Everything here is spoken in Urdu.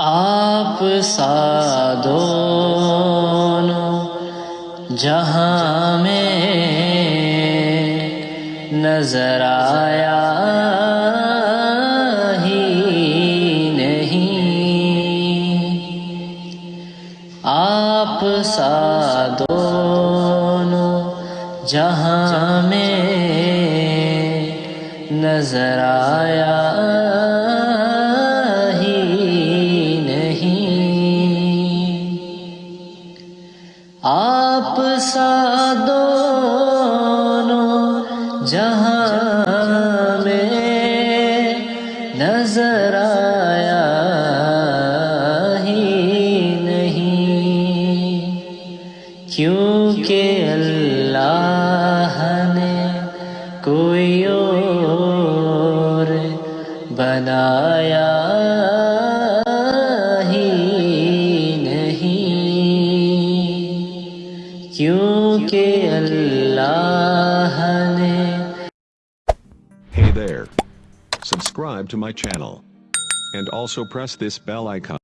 آپ سا دونوں جہاں میں نظر آیا ہی نہیں۔ آپ سا دونوں جہاں میں نظر آیا آپ سا دونوں جہاں میں نظر آیا ہی نہیں۔ کیونکہ اللہ نے کوئی اور بنایا Hey there. Subscribe to my channel. And also press this bell icon.